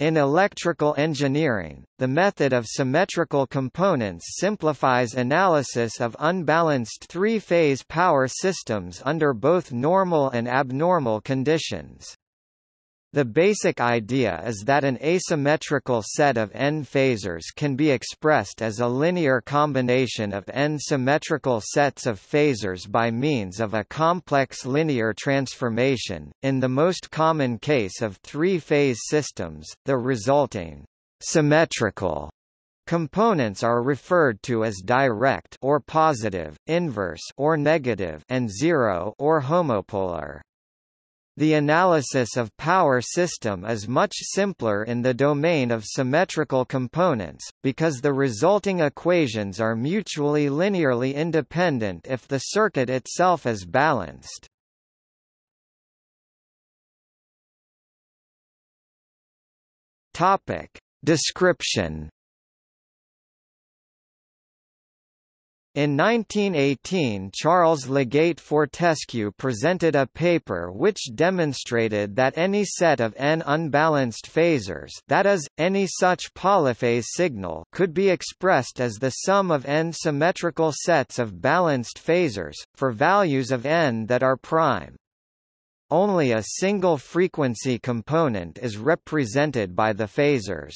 In electrical engineering, the method of symmetrical components simplifies analysis of unbalanced three-phase power systems under both normal and abnormal conditions. The basic idea is that an asymmetrical set of n phasors can be expressed as a linear combination of n symmetrical sets of phasors by means of a complex linear transformation. In the most common case of three-phase systems, the resulting symmetrical Components are referred to as direct or positive, inverse or negative and zero or homopolar. The analysis of power system is much simpler in the domain of symmetrical components, because the resulting equations are mutually linearly independent if the circuit itself is balanced. Topic. Description In 1918 Charles LeGeyt Fortescue presented a paper which demonstrated that any set of n unbalanced phasors that is, any such polyphase signal could be expressed as the sum of n symmetrical sets of balanced phasors, for values of n that are prime. Only a single frequency component is represented by the phasors.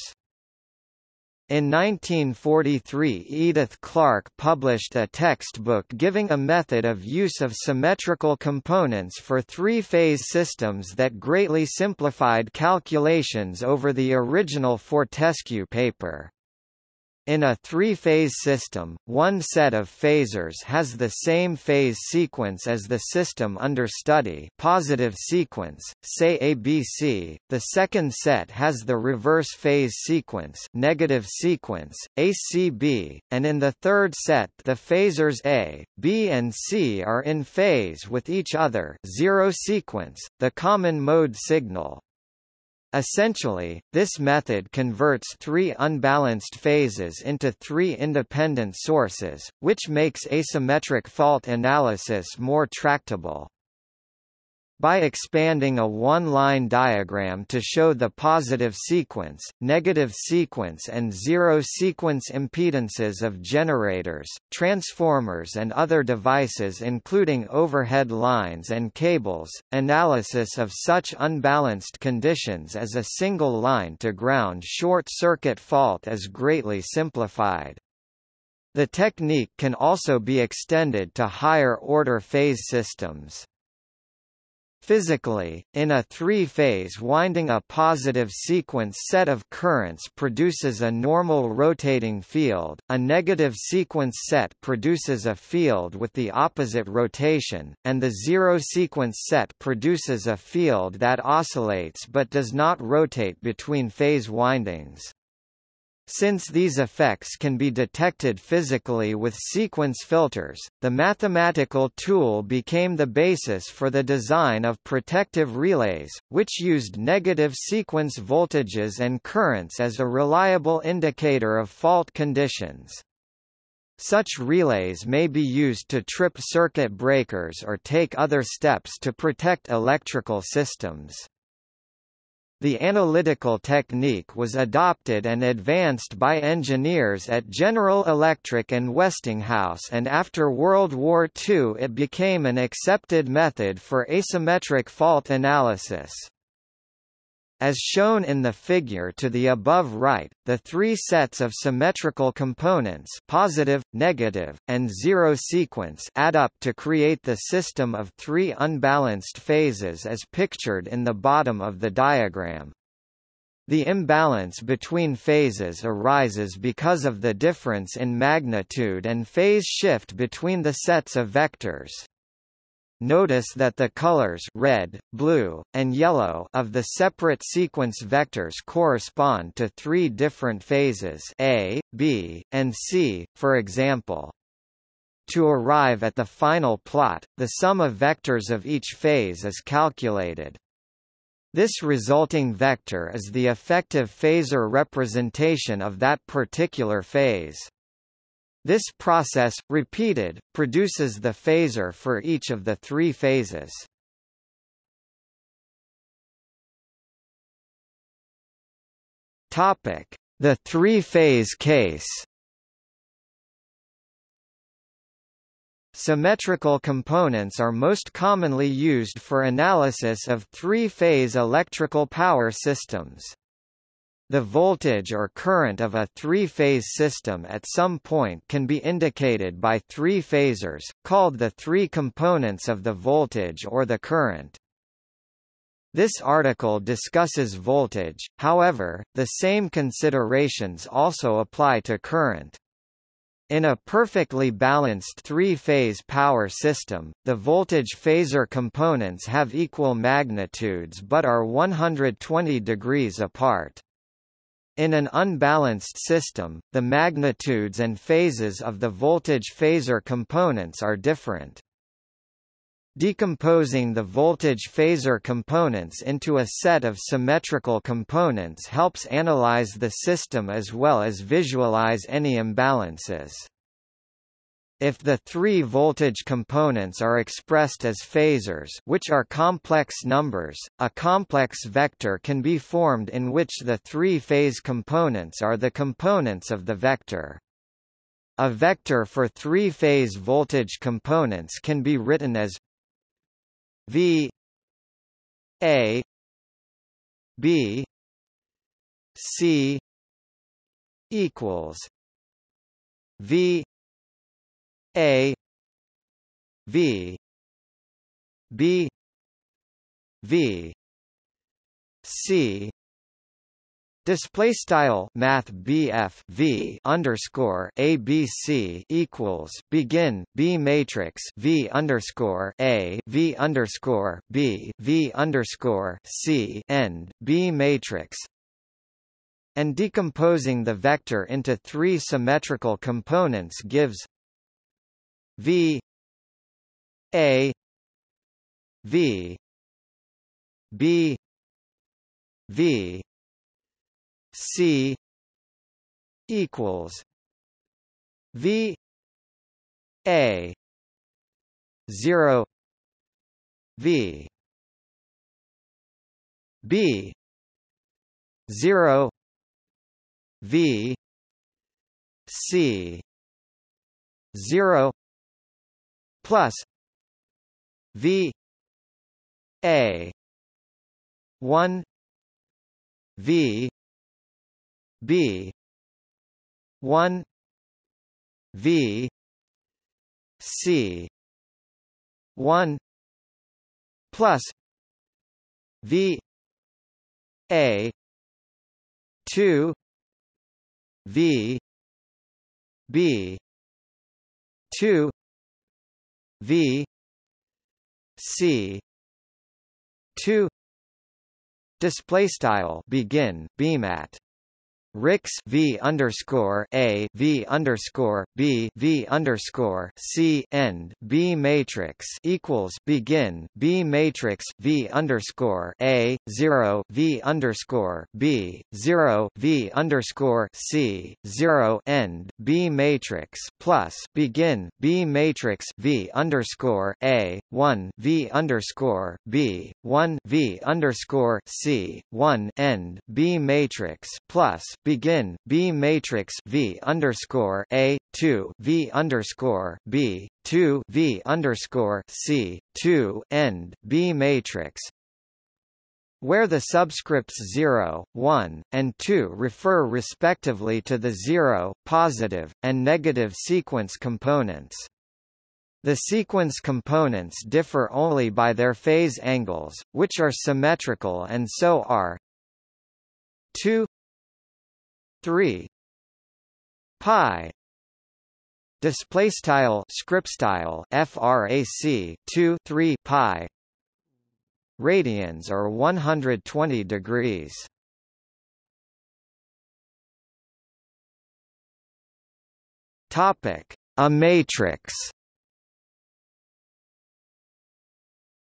In 1943 Edith Clarke published a textbook giving a method of use of symmetrical components for three-phase systems that greatly simplified calculations over the original Fortescue paper. In a three-phase system, one set of phasors has the same phase sequence as the system under study positive sequence, say ABC, the second set has the reverse phase sequence negative sequence, ACB, and in the third set the phasors A, B and C are in phase with each other zero sequence, the common mode signal. Essentially, this method converts three unbalanced phases into three independent sources, which makes asymmetric fault analysis more tractable. By expanding a one-line diagram to show the positive sequence, negative sequence and zero sequence impedances of generators, transformers and other devices including overhead lines and cables, analysis of such unbalanced conditions as a single line-to-ground short-circuit fault is greatly simplified. The technique can also be extended to higher-order phase systems. Physically, in a three-phase winding a positive sequence set of currents produces a normal rotating field, a negative sequence set produces a field with the opposite rotation, and the zero sequence set produces a field that oscillates but does not rotate between phase windings. Since these effects can be detected physically with sequence filters, the mathematical tool became the basis for the design of protective relays, which used negative sequence voltages and currents as a reliable indicator of fault conditions. Such relays may be used to trip circuit breakers or take other steps to protect electrical systems. The analytical technique was adopted and advanced by engineers at General Electric and Westinghouse and after World War II it became an accepted method for asymmetric fault analysis. As shown in the figure to the above right, the three sets of symmetrical components positive, negative, and zero sequence add up to create the system of three unbalanced phases as pictured in the bottom of the diagram. The imbalance between phases arises because of the difference in magnitude and phase shift between the sets of vectors. Notice that the colors red, blue, and yellow of the separate sequence vectors correspond to three different phases A, B, and C, for example. To arrive at the final plot, the sum of vectors of each phase is calculated. This resulting vector is the effective phasor representation of that particular phase. This process, repeated, produces the phasor for each of the three phases. Topic: The three-phase case. Symmetrical components are most commonly used for analysis of three-phase electrical power systems. The voltage or current of a three-phase system at some point can be indicated by three phasors, called the three components of the voltage or the current. This article discusses voltage, however, the same considerations also apply to current. In a perfectly balanced three-phase power system, the voltage phasor components have equal magnitudes but are 120 degrees apart. In an unbalanced system, the magnitudes and phases of the voltage phasor components are different. Decomposing the voltage phasor components into a set of symmetrical components helps analyze the system as well as visualize any imbalances. If the three voltage components are expressed as phasors which are complex numbers, a complex vector can be formed in which the three phase components are the components of the vector. A vector for three-phase voltage components can be written as V A B C equals V a V B V C. Display style Math BF V underscore ABC equals begin B matrix V underscore A V underscore B V underscore C end B matrix. And decomposing the vector into three symmetrical components gives V A V B V C equals V A zero V B zero V C zero plus V A one V B one V C one plus V A two V B two V C two display style begin beam at Rix V underscore A V underscore B V underscore C end B matrix equals begin B matrix V underscore A zero V underscore B zero V underscore C zero end B matrix plus begin B matrix V underscore A one V underscore B one V underscore C one end B matrix plus begin B matrix V underscore A two V underscore B two V underscore C two end B matrix where the subscripts 0, 1, and 2 refer respectively to the 0, positive, and negative sequence components. The sequence components differ only by their phase angles, which are symmetrical and so are 2 3 pi. Display style script style frac 2 3 pi. Radians are 120 degrees. Topic. A matrix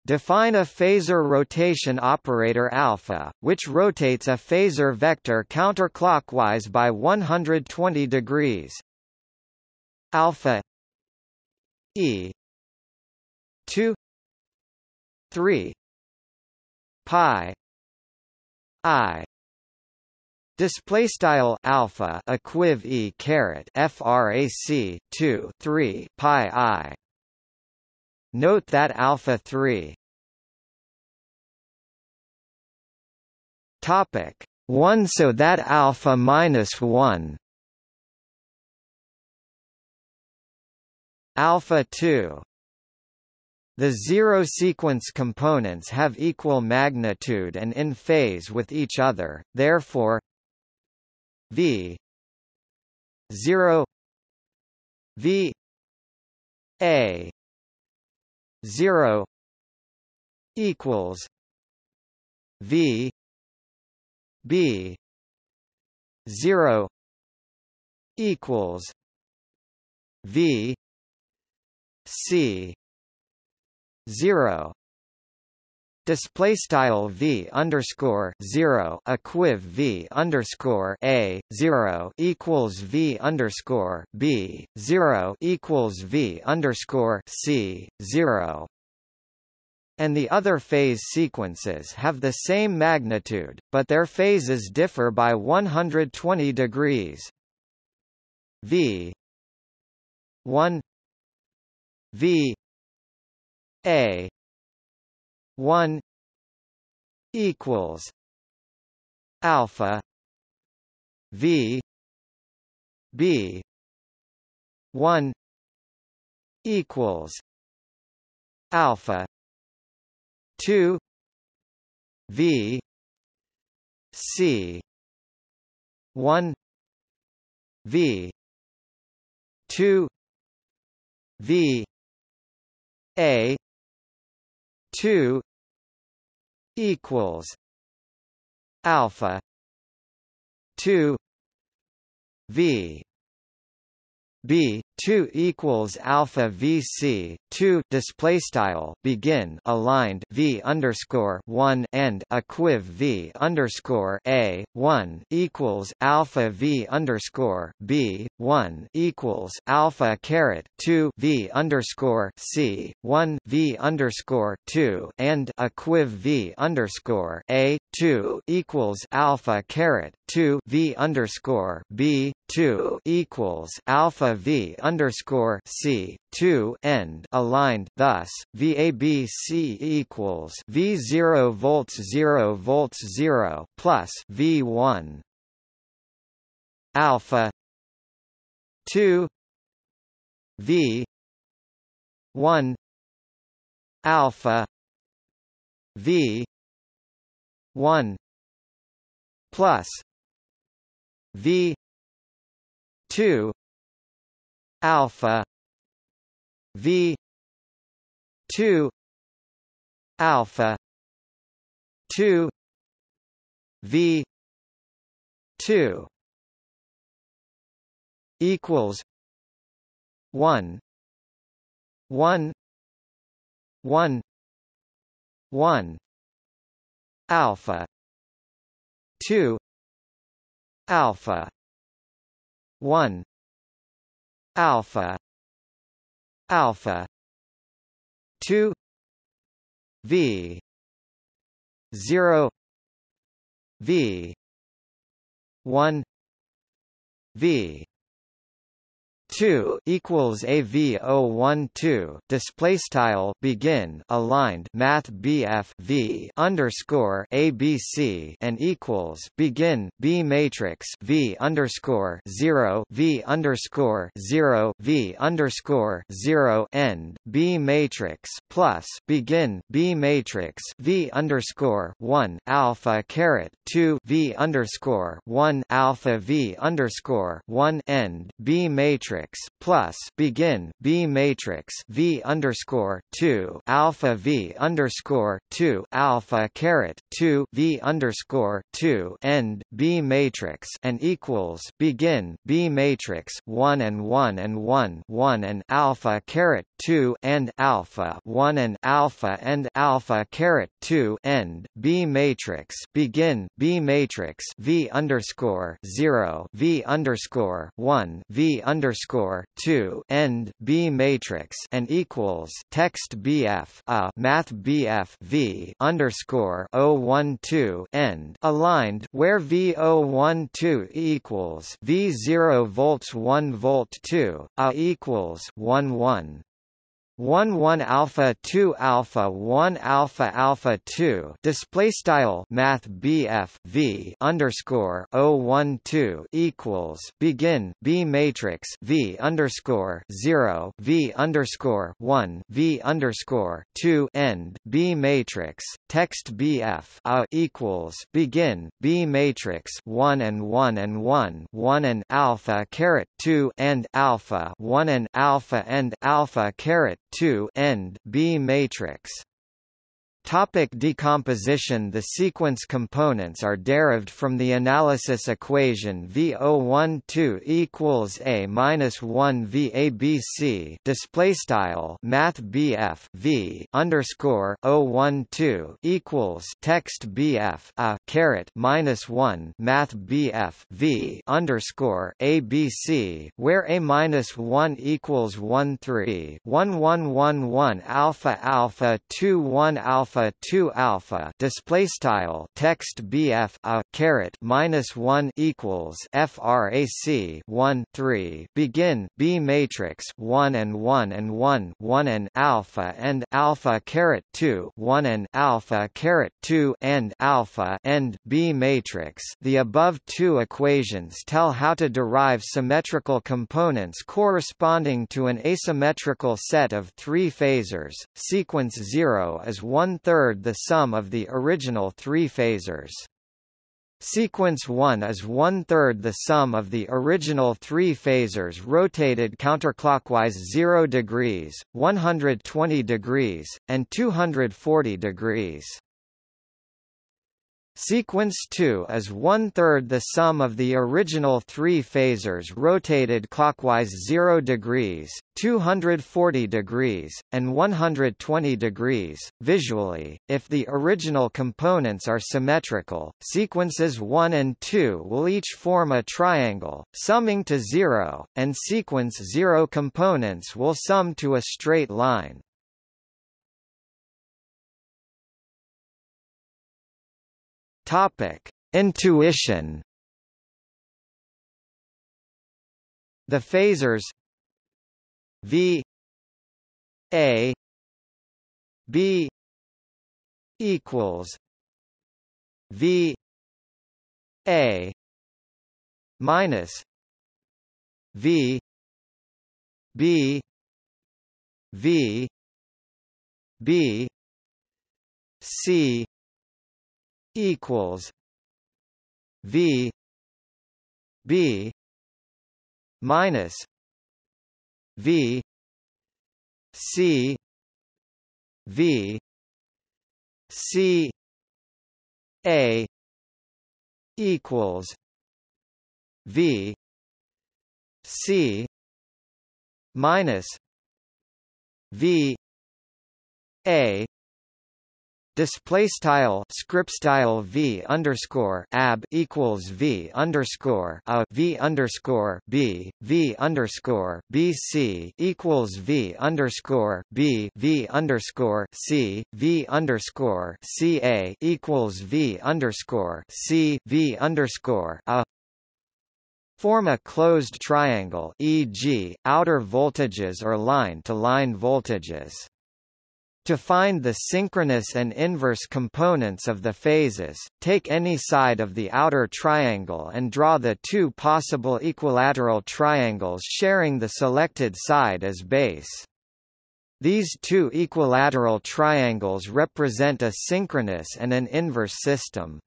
Define a phasor rotation operator alpha, which rotates a phasor vector counterclockwise by 120 degrees. Alpha E 2 3 pi I Display style alpha equiv e caret frac 2 3 pi i. Note that alpha 3 topic 1 so that alpha minus 1 alpha 2 the zero sequence components have equal magnitude and in phase with each other, therefore v 0 v a 0 equals v b 0 equals v c 0 display style v underscore zero equiv v underscore a zero equals v underscore b zero equals v underscore c zero and the other phase sequences have the same magnitude, but their phases differ by 120 degrees. V 1 V a 1 equals alpha v b 1 equals alpha 2 v c 1 v 2 v a 2 equals alpha 2 v b 2 equals alpha VC 2 display style begin aligned V underscore 1 end equiv V underscore a 1 equals alpha V underscore B 1 equals alpha caret 2 V underscore C 1 V underscore 2 and equiv V underscore a 2 equals alpha caret 2 V underscore B 2 equals alpha V underscore C two end aligned thus VABC equals V zero volts zero volts zero plus V one alpha two V one alpha V one plus V two alpha v 2 alpha 2 v 2 equals 1 1 1 1 alpha 2 alpha 1 alpha. Alpha. 2 v. 0 v. 1 v 2 equals AV012 display style begin aligned math BF V underscore ABC and equals begin B matrix V underscore 0 V underscore 0 V underscore 0 end B matrix plus begin B matrix V underscore 1 alpha caret 2 V underscore 1 alpha V underscore 1 end B matrix matrix plus begin B matrix V underscore two alpha V underscore two alpha caret two V underscore two end B matrix and equals begin B matrix one and one and one one and alpha caret two and alpha one and alpha and alpha caret two end B matrix begin B matrix V underscore zero V underscore one V underscore underscore two end B matrix and equals text BF a Math BF V underscore O one two end aligned where V O one two equals V zero volts one volt two a equals one one 1 1 alpha 2 alpha 1 alpha alpha 2 display style math BF V underscore O 1 2 equals begin B matrix V underscore 0 V underscore 1 V underscore 2 end B matrix text BF A equals begin B matrix 1 and 1 and 1 1 and alpha caret 2 and alpha 1 and alpha and alpha caret 2 end B matrix Topic decomposition. The sequence components are derived from the analysis equation V012 equals A minus 1 VABC display style Math BF V underscore 012 equals text BF a caret minus 1 Math BF V underscore ABC where A minus 1 equals 1 3 1 1 1 1 alpha alpha 2 1 alpha alpha 2 alpha display style text bf a caret minus 1 equals frac 1 3 begin b matrix 1 and 1 and 1 1 and alpha and alpha caret 2 1 and alpha caret 2 and alpha and b matrix. The above two equations tell how to derive symmetrical components corresponding to an asymmetrical set of three phasors. Sequence 0 is 1 one-third the sum of the original three phasors. Sequence 1 is one-third the sum of the original three phasors rotated counterclockwise 0 degrees, 120 degrees, and 240 degrees. Sequence 2 is one-third the sum of the original three phasors rotated clockwise 0 degrees, 240 degrees, and 120 degrees. Visually, if the original components are symmetrical, sequences 1 and 2 will each form a triangle, summing to 0, and sequence 0 components will sum to a straight line. Topic: Intuition. The phasors V A B equals V A minus V B V B C equals V B minus V C V C A equals V C minus V A display style script style v underscore ab equals v underscore a v underscore b v underscore bc equals v underscore b v underscore c v underscore ca equals v underscore c v underscore a Form a closed triangle e.g., outer voltages or line-to-line -line voltages. To find the synchronous and inverse components of the phases, take any side of the outer triangle and draw the two possible equilateral triangles sharing the selected side as base. These two equilateral triangles represent a synchronous and an inverse system.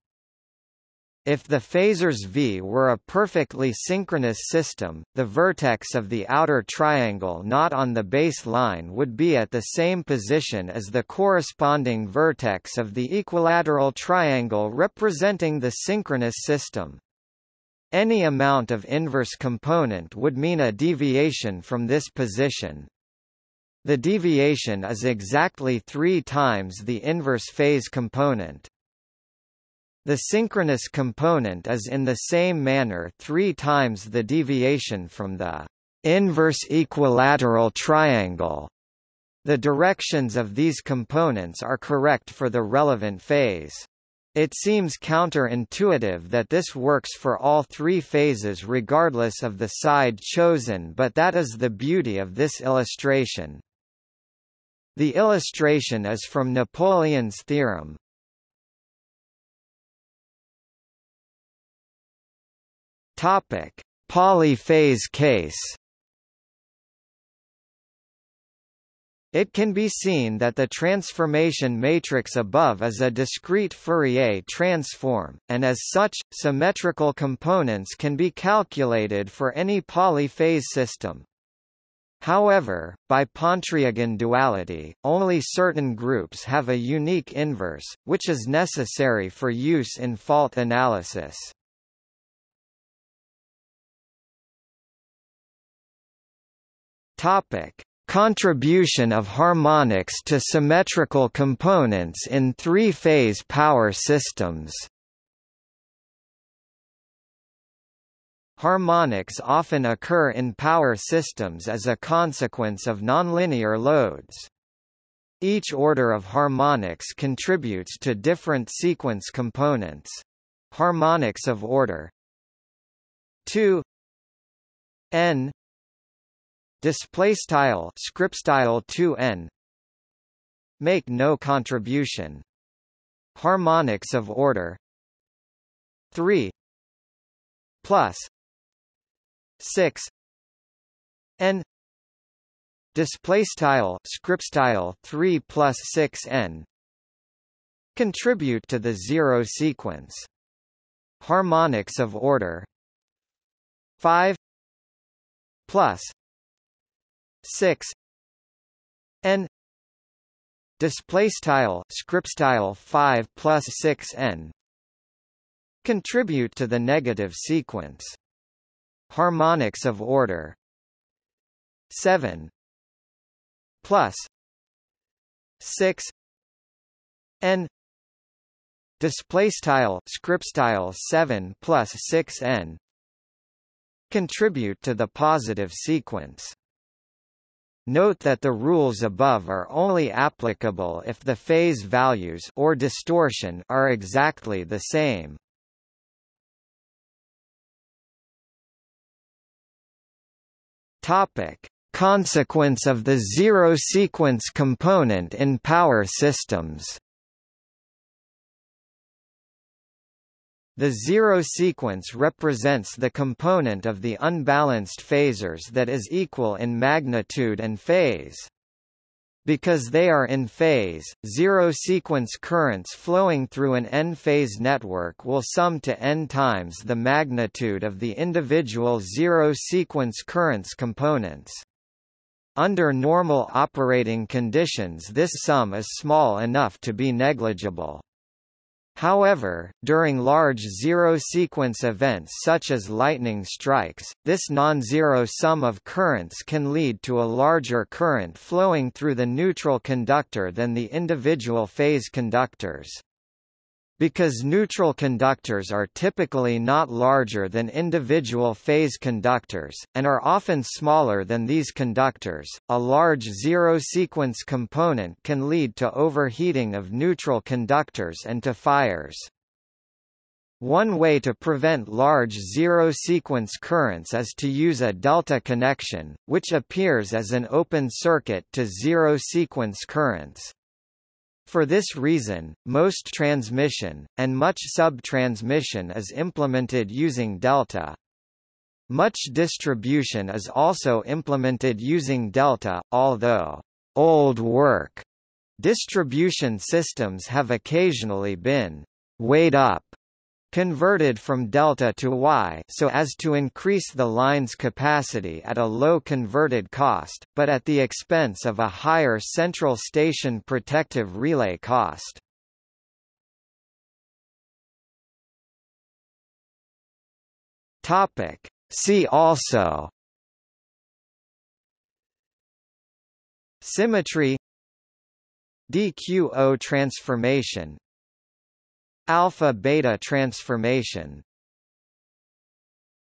If the phasors V were a perfectly synchronous system, the vertex of the outer triangle not on the base line would be at the same position as the corresponding vertex of the equilateral triangle representing the synchronous system. Any amount of inverse component would mean a deviation from this position. The deviation is exactly three times the inverse phase component. The synchronous component is in the same manner three times the deviation from the inverse equilateral triangle. The directions of these components are correct for the relevant phase. It seems counterintuitive that this works for all three phases regardless of the side chosen but that is the beauty of this illustration. The illustration is from Napoleon's theorem. Topic: Polyphase case. It can be seen that the transformation matrix above is a discrete Fourier transform, and as such, symmetrical components can be calculated for any polyphase system. However, by Pontryagin duality, only certain groups have a unique inverse, which is necessary for use in fault analysis. Topic: Contribution of harmonics to symmetrical components in three-phase power systems Harmonics often occur in power systems as a consequence of nonlinear loads. Each order of harmonics contributes to different sequence components. Harmonics of order 2 n display style script style 2n make no contribution. Harmonics of order. 3 plus. 6 n. Display style script style 3 plus 6 n. Contribute to the zero sequence. Harmonics of order. 5 plus 6 n display style script style 5 plus 6 n contribute to the negative sequence. Harmonics of order. 7 plus 6 n display style script style 7 plus 6 n contribute to the positive sequence Note that the rules above are only applicable if the phase values or distortion are exactly the same. Topic: Consequence of the zero sequence component in power systems. The zero sequence represents the component of the unbalanced phasors that is equal in magnitude and phase. Because they are in phase, zero-sequence currents flowing through an n-phase network will sum to n times the magnitude of the individual zero-sequence currents components. Under normal operating conditions this sum is small enough to be negligible. However, during large zero-sequence events such as lightning strikes, this non-zero sum of currents can lead to a larger current flowing through the neutral conductor than the individual phase conductors. Because neutral conductors are typically not larger than individual phase conductors, and are often smaller than these conductors, a large zero-sequence component can lead to overheating of neutral conductors and to fires. One way to prevent large zero-sequence currents is to use a delta connection, which appears as an open circuit to zero-sequence currents. For this reason, most transmission, and much sub-transmission is implemented using delta. Much distribution is also implemented using delta, although old work distribution systems have occasionally been wyed up converted from delta to Y so as to increase the line's capacity at a low converted cost, but at the expense of a higher central station protective relay cost. See also Symmetry DQO transformation Alpha-beta transformation